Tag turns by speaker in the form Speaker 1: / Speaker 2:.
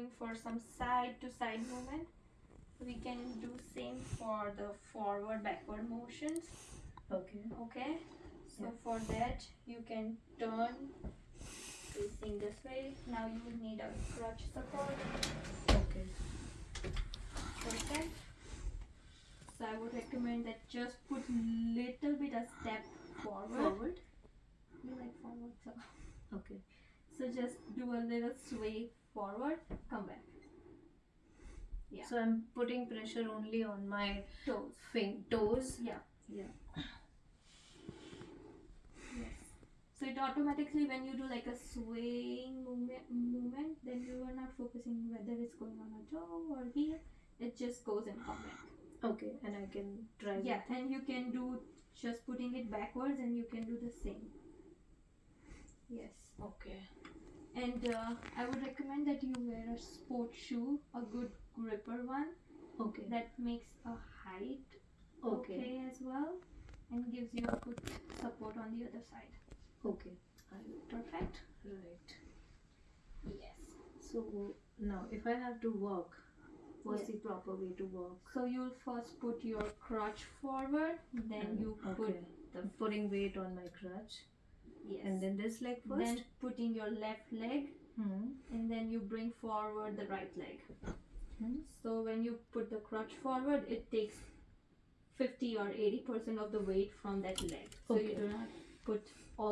Speaker 1: going for some side to side movement we can do same for the forward backward motions
Speaker 2: Okay.
Speaker 1: okay so
Speaker 2: Yeah.
Speaker 1: for that you can turn facing this way now you will need a crutch support
Speaker 2: Okay.
Speaker 1: perfect so i would recommend that just put little bit a step forward
Speaker 2: Forward.
Speaker 1: you like forward so
Speaker 2: Okay.
Speaker 1: So just do a little sway forward come back Yeah.
Speaker 2: So I'm putting pressure only on my
Speaker 1: toes
Speaker 2: fin- toes.
Speaker 1: yeah
Speaker 2: Yeah.
Speaker 1: yes so it automatically when you do like a swaying movement movement then you are not focusing whether it's going on a toe or here it just goes and come back
Speaker 2: Okay. And I can try.
Speaker 1: yeah and you can do just putting it backwards and you can do the same yes
Speaker 2: Okay.
Speaker 1: and uh, i would recommend that you wear a sport shoe a good gripper one
Speaker 2: Okay.
Speaker 1: that makes a height
Speaker 2: Okay.
Speaker 1: okay as well and gives you a good support on the other side
Speaker 2: Okay.
Speaker 1: Perfect
Speaker 2: Right.
Speaker 1: yes
Speaker 2: So now, if I have to walk, what's
Speaker 1: Yeah.
Speaker 2: the proper way to walk?
Speaker 1: so you'll first put your crutch forward then you
Speaker 2: okay.
Speaker 1: put the
Speaker 2: putting weight on my crutch,
Speaker 1: yes
Speaker 2: and then this leg first.
Speaker 1: then putting your left leg
Speaker 2: hmm.
Speaker 1: and then you bring forward the right leg
Speaker 2: Hmm.
Speaker 1: so when you put the crutch forward it takes 50 or 80 percent of the weight from that leg so you do not put all